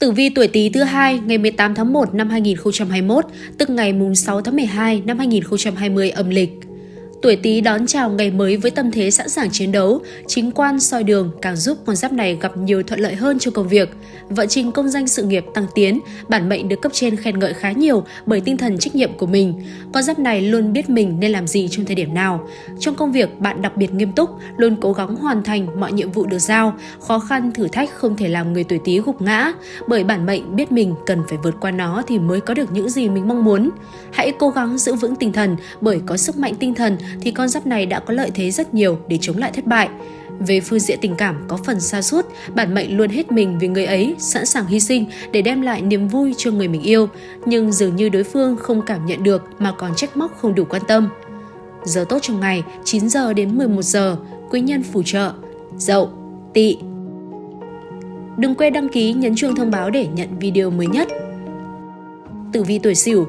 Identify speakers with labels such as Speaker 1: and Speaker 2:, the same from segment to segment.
Speaker 1: Tử vi tuổi Tý thứ hai ngày 18 tháng 1 năm 2021, tức ngày mùng 6 tháng 12 năm 2020 âm lịch. Tuổi Tý đón chào ngày mới với tâm thế sẵn sàng chiến đấu, chính quan soi đường càng giúp con giáp này gặp nhiều thuận lợi hơn trong công việc. Vận trình công danh sự nghiệp tăng tiến, bản mệnh được cấp trên khen ngợi khá nhiều bởi tinh thần trách nhiệm của mình. Con giáp này luôn biết mình nên làm gì trong thời điểm nào. Trong công việc, bạn đặc biệt nghiêm túc, luôn cố gắng hoàn thành mọi nhiệm vụ được giao. Khó khăn, thử thách không thể làm người tuổi Tý gục ngã, bởi bản mệnh biết mình cần phải vượt qua nó thì mới có được những gì mình mong muốn. Hãy cố gắng giữ vững tinh thần, bởi có sức mạnh tinh thần thì con giáp này đã có lợi thế rất nhiều để chống lại thất bại. Về phương diện tình cảm có phần xa suốt, bản mệnh luôn hết mình vì người ấy, sẵn sàng hy sinh để đem lại niềm vui cho người mình yêu, nhưng dường như đối phương không cảm nhận được mà còn trách móc không đủ quan tâm. Giờ tốt trong ngày 9 giờ đến 11 giờ, quý nhân phù trợ, dậu, tỵ. Đừng quên đăng ký nhấn chuông thông báo để nhận video mới nhất. Tử vi tuổi Sửu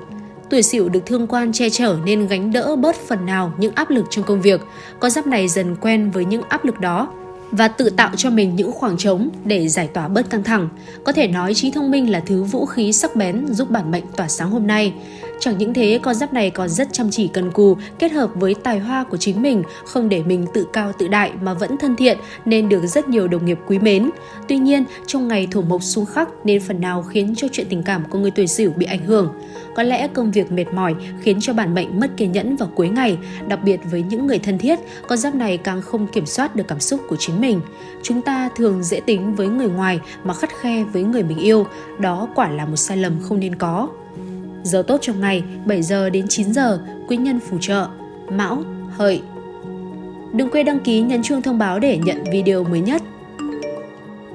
Speaker 1: tuổi sửu được thương quan che chở nên gánh đỡ bớt phần nào những áp lực trong công việc. Con giáp này dần quen với những áp lực đó và tự tạo cho mình những khoảng trống để giải tỏa bớt căng thẳng. Có thể nói trí thông minh là thứ vũ khí sắc bén giúp bản mệnh tỏa sáng hôm nay. Chẳng những thế, con giáp này còn rất chăm chỉ cần cù, kết hợp với tài hoa của chính mình, không để mình tự cao tự đại mà vẫn thân thiện nên được rất nhiều đồng nghiệp quý mến. Tuy nhiên, trong ngày thổ mộc xung khắc nên phần nào khiến cho chuyện tình cảm của người tuổi Sửu bị ảnh hưởng. Có lẽ công việc mệt mỏi khiến cho bản mệnh mất kiên nhẫn vào cuối ngày, đặc biệt với những người thân thiết, con giáp này càng không kiểm soát được cảm xúc của chính mình. Chúng ta thường dễ tính với người ngoài mà khắt khe với người mình yêu, đó quả là một sai lầm không nên có. Giờ tốt trong ngày 7 giờ đến 9 giờ, quý nhân phù trợ, Mão, Hợi. Đừng quên đăng ký nhấn chuông thông báo để nhận video mới nhất.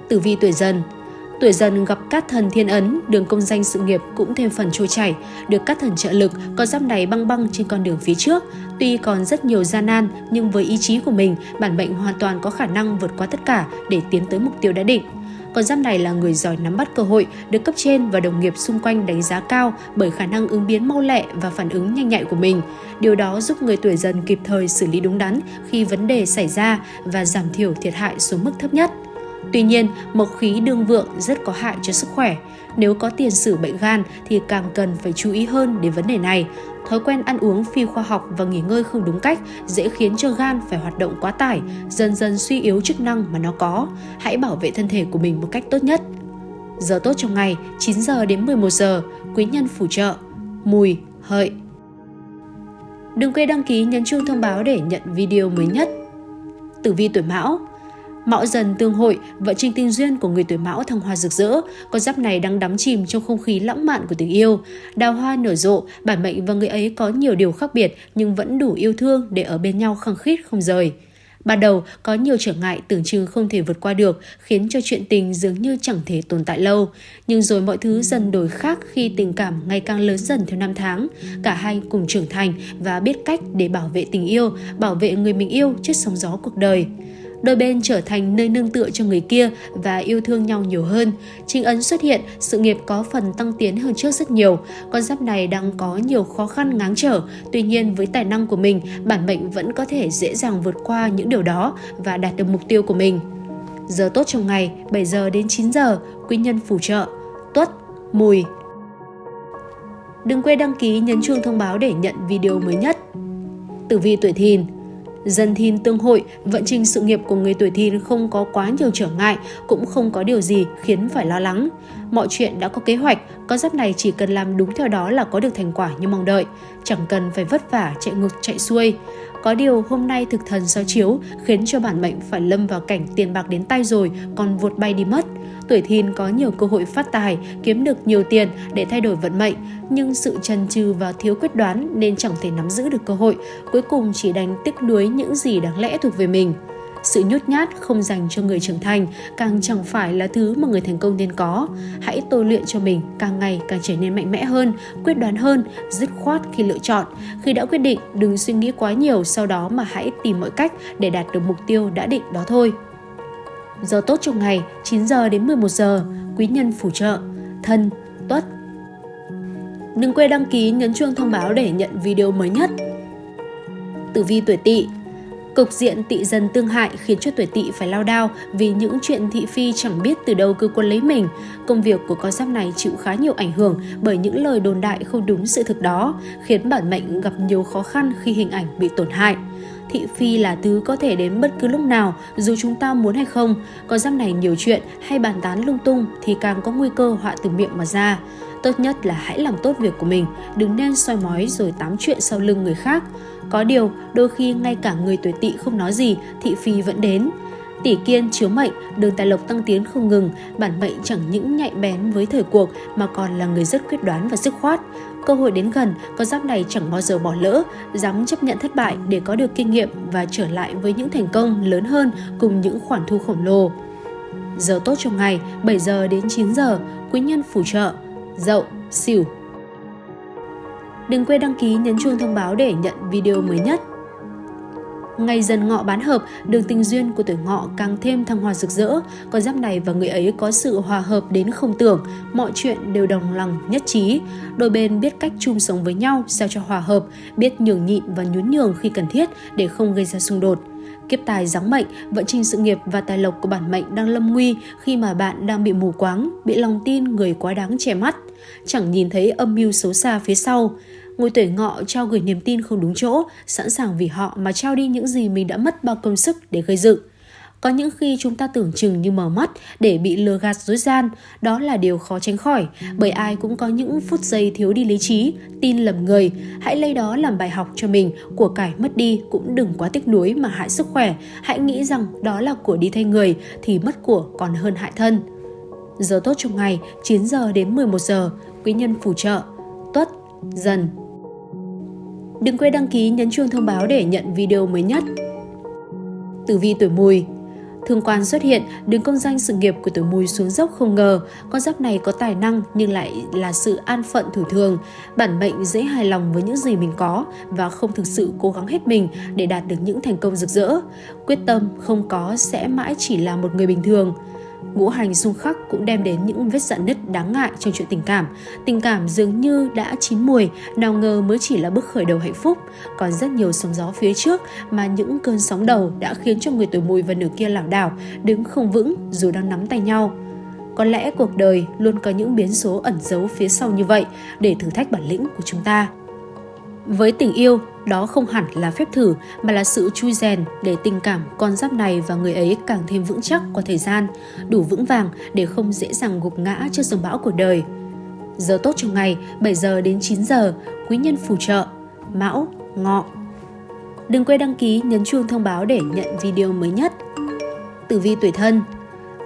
Speaker 1: Tử vi tuổi dần Tuổi dần gặp các thần thiên ấn, đường công danh sự nghiệp cũng thêm phần trôi chảy, được các thần trợ lực, có giáp này băng băng trên con đường phía trước. Tuy còn rất nhiều gian nan, nhưng với ý chí của mình, bản mệnh hoàn toàn có khả năng vượt qua tất cả để tiến tới mục tiêu đã định. Con giáp này là người giỏi nắm bắt cơ hội, được cấp trên và đồng nghiệp xung quanh đánh giá cao bởi khả năng ứng biến mau lẹ và phản ứng nhanh nhạy của mình. Điều đó giúp người tuổi dần kịp thời xử lý đúng đắn khi vấn đề xảy ra và giảm thiểu thiệt hại xuống mức thấp nhất. Tuy nhiên, mộc khí đương vượng rất có hại cho sức khỏe. Nếu có tiền sử bệnh gan thì càng cần phải chú ý hơn đến vấn đề này. Thói quen ăn uống phi khoa học và nghỉ ngơi không đúng cách dễ khiến cho gan phải hoạt động quá tải, dần dần suy yếu chức năng mà nó có. Hãy bảo vệ thân thể của mình một cách tốt nhất. Giờ tốt trong ngày 9 giờ đến 11 giờ, quý nhân phù trợ, mùi, hợi. Đừng quên đăng ký nhấn chuông thông báo để nhận video mới nhất. Tử vi tuổi Mão Mão dần tương hội, vợ trình tình duyên của người tuổi Mão thăng hoa rực rỡ, con giáp này đang đắm chìm trong không khí lãng mạn của tình yêu. Đào hoa nở rộ, bản mệnh và người ấy có nhiều điều khác biệt nhưng vẫn đủ yêu thương để ở bên nhau khăng khít không rời. Ban đầu có nhiều trở ngại tưởng chừng không thể vượt qua được, khiến cho chuyện tình dường như chẳng thể tồn tại lâu. Nhưng rồi mọi thứ dần đổi khác khi tình cảm ngày càng lớn dần theo năm tháng. Cả hai cùng trưởng thành và biết cách để bảo vệ tình yêu, bảo vệ người mình yêu trước sóng gió cuộc đời đôi bên trở thành nơi nương tựa cho người kia và yêu thương nhau nhiều hơn. Chính ấn xuất hiện, sự nghiệp có phần tăng tiến hơn trước rất nhiều. Con giáp này đang có nhiều khó khăn ngáng trở, tuy nhiên với tài năng của mình, bản mệnh vẫn có thể dễ dàng vượt qua những điều đó và đạt được mục tiêu của mình. Giờ tốt trong ngày 7 giờ đến 9 giờ, quý nhân phù trợ, tuất, mùi. Đừng quên đăng ký nhấn chuông thông báo để nhận video mới nhất. Tử vi tuổi thìn Dân thìn tương hội, vận trình sự nghiệp của người tuổi thìn không có quá nhiều trở ngại, cũng không có điều gì khiến phải lo lắng. Mọi chuyện đã có kế hoạch, con giáp này chỉ cần làm đúng theo đó là có được thành quả như mong đợi, chẳng cần phải vất vả chạy ngược chạy xuôi. Có điều hôm nay thực thần sao chiếu khiến cho bản mệnh phải lâm vào cảnh tiền bạc đến tay rồi còn vụt bay đi mất. Tuổi thìn có nhiều cơ hội phát tài, kiếm được nhiều tiền để thay đổi vận mệnh, nhưng sự chần chừ và thiếu quyết đoán nên chẳng thể nắm giữ được cơ hội, cuối cùng chỉ đành tiếc nuối những gì đáng lẽ thuộc về mình. Sự nhút nhát không dành cho người trưởng thành càng chẳng phải là thứ mà người thành công nên có. Hãy tôi luyện cho mình càng ngày càng trở nên mạnh mẽ hơn, quyết đoán hơn, dứt khoát khi lựa chọn. Khi đã quyết định, đừng suy nghĩ quá nhiều sau đó mà hãy tìm mọi cách để đạt được mục tiêu đã định đó thôi. Giờ tốt trong ngày 9 giờ đến 11 giờ, quý nhân phù trợ, thân, tuất. Đừng quên đăng ký nhấn chuông thông báo để nhận video mới nhất. Tử vi tuổi tỵ Cục diện tị dần tương hại khiến cho tuổi tỵ phải lao đao vì những chuyện thị phi chẳng biết từ đâu cứ quân lấy mình. Công việc của con giáp này chịu khá nhiều ảnh hưởng bởi những lời đồn đại không đúng sự thực đó, khiến bản mệnh gặp nhiều khó khăn khi hình ảnh bị tổn hại. Thị phi là thứ có thể đến bất cứ lúc nào, dù chúng ta muốn hay không. Con giáp này nhiều chuyện hay bàn tán lung tung thì càng có nguy cơ họa từ miệng mà ra. Tốt nhất là hãy làm tốt việc của mình, đừng nên soi mói rồi tám chuyện sau lưng người khác. Có điều, đôi khi ngay cả người tuổi tỵ không nói gì, thị phi vẫn đến. Tỷ kiên chiếu mệnh, đường tài lộc tăng tiến không ngừng, bản mệnh chẳng những nhạy bén với thời cuộc mà còn là người rất quyết đoán và dứt khoát. Cơ hội đến gần, con giáp này chẳng bao giờ bỏ lỡ, dám chấp nhận thất bại để có được kinh nghiệm và trở lại với những thành công lớn hơn cùng những khoản thu khổng lồ. Giờ tốt trong ngày 7 giờ đến 9 giờ, quý nhân phù trợ, dậu, xỉu. Đừng quên đăng ký nhấn chuông thông báo để nhận video mới nhất. Ngày dần ngọ bán hợp, đường tình duyên của tuổi ngọ càng thêm thăng hoa rực rỡ. Con giáp này và người ấy có sự hòa hợp đến không tưởng, mọi chuyện đều đồng lòng nhất trí. Đôi bên biết cách chung sống với nhau sao cho hòa hợp, biết nhường nhịn và nhún nhường khi cần thiết để không gây ra xung đột. Kiếp tài giáng mệnh, vận trình sự nghiệp và tài lộc của bản mệnh đang lâm nguy khi mà bạn đang bị mù quáng, bị lòng tin người quá đáng che mắt. Chẳng nhìn thấy âm mưu xấu xa phía sau. Ngôi tuổi ngọ trao gửi niềm tin không đúng chỗ, sẵn sàng vì họ mà trao đi những gì mình đã mất bao công sức để gây dựng. Có những khi chúng ta tưởng chừng như mở mắt để bị lừa gạt dối gian, đó là điều khó tránh khỏi, bởi ai cũng có những phút giây thiếu đi lý trí, tin lầm người. Hãy lấy đó làm bài học cho mình, của cải mất đi cũng đừng quá tiếc nuối mà hại sức khỏe. Hãy nghĩ rằng đó là của đi thay người thì mất của còn hơn hại thân. Giờ tốt trong ngày 9 giờ đến 11 giờ, quý nhân phù trợ, tuất, dần, Đừng quên đăng ký nhấn chuông thông báo để nhận video mới nhất. Tử vi tuổi mùi Thương quan xuất hiện, đứng công danh sự nghiệp của tuổi mùi xuống dốc không ngờ. Con giáp này có tài năng nhưng lại là sự an phận thủ thường. Bản mệnh dễ hài lòng với những gì mình có và không thực sự cố gắng hết mình để đạt được những thành công rực rỡ. Quyết tâm không có sẽ mãi chỉ là một người bình thường. Ngũ hành xung khắc cũng đem đến những vết dạn nứt đáng ngại trong chuyện tình cảm. Tình cảm dường như đã chín mùi, nào ngờ mới chỉ là bước khởi đầu hạnh phúc. Còn rất nhiều sóng gió phía trước mà những cơn sóng đầu đã khiến cho người tuổi mùi và nửa kia lảo đảo, đứng không vững dù đang nắm tay nhau. Có lẽ cuộc đời luôn có những biến số ẩn giấu phía sau như vậy để thử thách bản lĩnh của chúng ta. Với tình yêu, đó không hẳn là phép thử mà là sự chui rèn để tình cảm con giáp này và người ấy càng thêm vững chắc qua thời gian, đủ vững vàng để không dễ dàng gục ngã trước dòng bão của đời. Giờ tốt trong ngày 7 giờ đến 9 giờ, quý nhân phù trợ, mão, ngọ. Đừng quên đăng ký nhấn chuông thông báo để nhận video mới nhất. Tử vi tuổi thân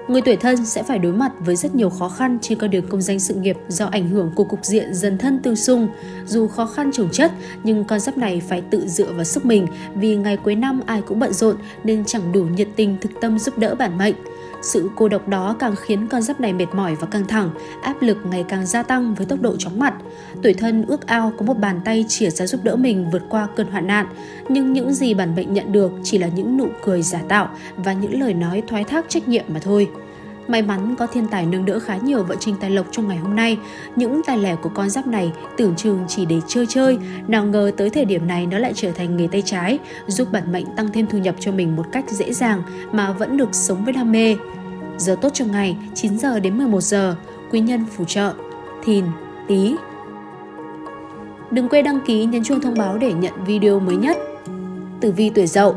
Speaker 1: Người tuổi thân sẽ phải đối mặt với rất nhiều khó khăn trên con đường công danh sự nghiệp do ảnh hưởng của cục diện dần thân tương xung. Dù khó khăn trồng chất, nhưng con giáp này phải tự dựa vào sức mình vì ngày cuối năm ai cũng bận rộn nên chẳng đủ nhiệt tình thực tâm giúp đỡ bản mệnh. Sự cô độc đó càng khiến con giáp này mệt mỏi và căng thẳng, áp lực ngày càng gia tăng với tốc độ chóng mặt. Tuổi thân ước ao có một bàn tay chìa ra giúp đỡ mình vượt qua cơn hoạn nạn, nhưng những gì bản mệnh nhận được chỉ là những nụ cười giả tạo và những lời nói thoái thác trách nhiệm mà thôi. May mắn có thiên tài nâng đỡ khá nhiều vận trình tài lộc trong ngày hôm nay. Những tài lẻ của con giáp này tưởng chừng chỉ để chơi chơi, nào ngờ tới thời điểm này nó lại trở thành nghề tay trái, giúp bản mệnh tăng thêm thu nhập cho mình một cách dễ dàng mà vẫn được sống với đam mê. Giờ tốt trong ngày 9 giờ đến 11 giờ, quý nhân phù trợ, thìn, tí. Đừng quên đăng ký nhấn chuông thông báo để nhận video mới nhất. Tử vi tuổi dậu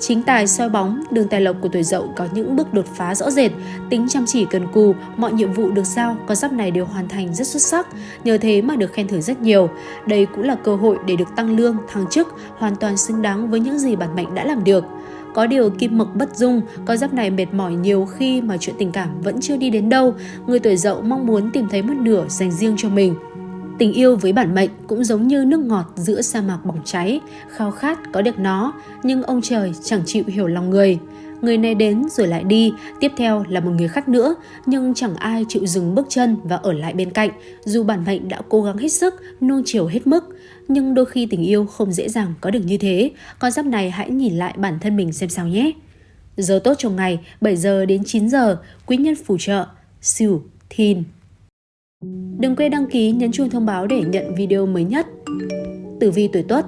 Speaker 1: Chính tài soi bóng, đường tài lộc của tuổi dậu có những bước đột phá rõ rệt, tính chăm chỉ cần cù, mọi nhiệm vụ được giao, con giáp này đều hoàn thành rất xuất sắc, nhờ thế mà được khen thưởng rất nhiều. Đây cũng là cơ hội để được tăng lương, thăng chức, hoàn toàn xứng đáng với những gì bản mệnh đã làm được. Có điều kim mộc bất dung, con giáp này mệt mỏi nhiều khi mà chuyện tình cảm vẫn chưa đi đến đâu. Người tuổi dậu mong muốn tìm thấy một nửa dành riêng cho mình. Tình yêu với bản mệnh cũng giống như nước ngọt giữa sa mạc bỏng cháy, khao khát có được nó, nhưng ông trời chẳng chịu hiểu lòng người. Người này đến rồi lại đi, tiếp theo là một người khác nữa, nhưng chẳng ai chịu dừng bước chân và ở lại bên cạnh, dù bản mệnh đã cố gắng hết sức, nuông chiều hết mức. Nhưng đôi khi tình yêu không dễ dàng có được như thế, con giáp này hãy nhìn lại bản thân mình xem sao nhé. Giờ tốt trong ngày 7 giờ đến 9 giờ, quý nhân phù trợ, Sửu, Thìn. Đừng quên đăng ký nhấn chuông thông báo để nhận video mới nhất. Tử vi tuổi Tuất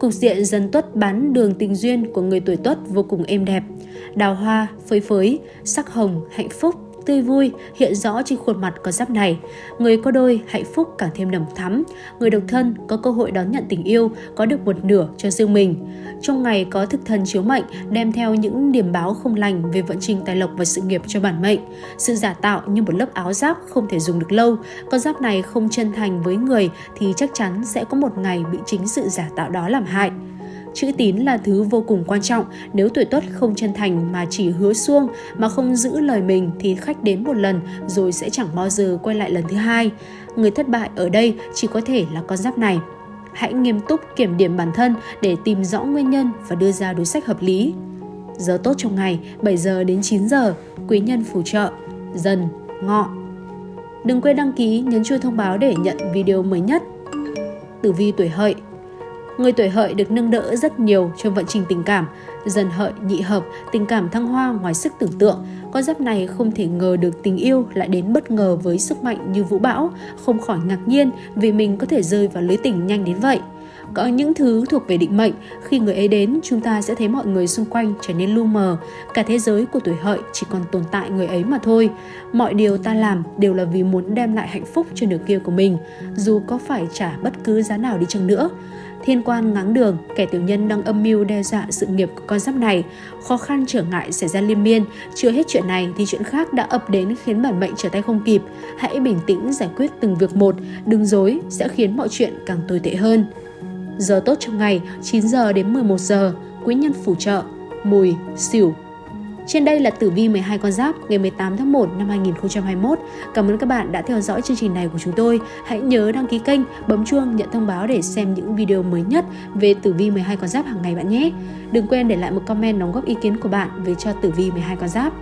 Speaker 1: Cục diện dần tuất bán đường tình duyên của người tuổi tuất vô cùng êm đẹp. Đào hoa, phơi phới, sắc hồng, hạnh phúc, tươi vui hiện rõ trên khuôn mặt có giáp này. Người có đôi hạnh phúc càng thêm nồng thắm. Người độc thân có cơ hội đón nhận tình yêu, có được một nửa cho riêng mình. Trong ngày có thực thần chiếu mệnh đem theo những điểm báo không lành về vận trình tài lộc và sự nghiệp cho bản mệnh. Sự giả tạo như một lớp áo giáp không thể dùng được lâu. Con giáp này không chân thành với người thì chắc chắn sẽ có một ngày bị chính sự giả tạo đó làm hại. Chữ tín là thứ vô cùng quan trọng, nếu tuổi tuất không chân thành mà chỉ hứa xuông mà không giữ lời mình thì khách đến một lần rồi sẽ chẳng bao giờ quay lại lần thứ hai. Người thất bại ở đây chỉ có thể là con giáp này. Hãy nghiêm túc kiểm điểm bản thân để tìm rõ nguyên nhân và đưa ra đối sách hợp lý. Giờ tốt trong ngày 7 giờ đến 9 giờ, quý nhân phù trợ, dần, ngọ. Đừng quên đăng ký, nhấn chuông thông báo để nhận video mới nhất. Tử vi tuổi hợi Người tuổi hợi được nâng đỡ rất nhiều trong vận trình tình cảm. Dần hợi, nhị hợp, tình cảm thăng hoa ngoài sức tưởng tượng. Con giáp này không thể ngờ được tình yêu lại đến bất ngờ với sức mạnh như vũ bão, không khỏi ngạc nhiên vì mình có thể rơi vào lưới tình nhanh đến vậy. Có những thứ thuộc về định mệnh, khi người ấy đến, chúng ta sẽ thấy mọi người xung quanh trở nên lu mờ. Cả thế giới của tuổi hợi chỉ còn tồn tại người ấy mà thôi. Mọi điều ta làm đều là vì muốn đem lại hạnh phúc cho nửa kia của mình, dù có phải trả bất cứ giá nào đi chăng nữa. Thiên quan ngáng đường, kẻ tiểu nhân đang âm mưu đe dọa sự nghiệp của con giáp này. Khó khăn trở ngại xảy ra liên miên. Chưa hết chuyện này thì chuyện khác đã ập đến khiến bản mệnh trở tay không kịp. Hãy bình tĩnh giải quyết từng việc một, đừng dối sẽ khiến mọi chuyện càng tồi tệ hơn. Giờ tốt trong ngày 9 giờ đến 11 giờ, quý nhân phù trợ, mùi, xỉu, trên đây là tử vi 12 con giáp ngày 18 tháng 1 năm 2021. Cảm ơn các bạn đã theo dõi chương trình này của chúng tôi. Hãy nhớ đăng ký kênh, bấm chuông nhận thông báo để xem những video mới nhất về tử vi 12 con giáp hàng ngày bạn nhé. Đừng quên để lại một comment đóng góp ý kiến của bạn về cho tử vi 12 con giáp.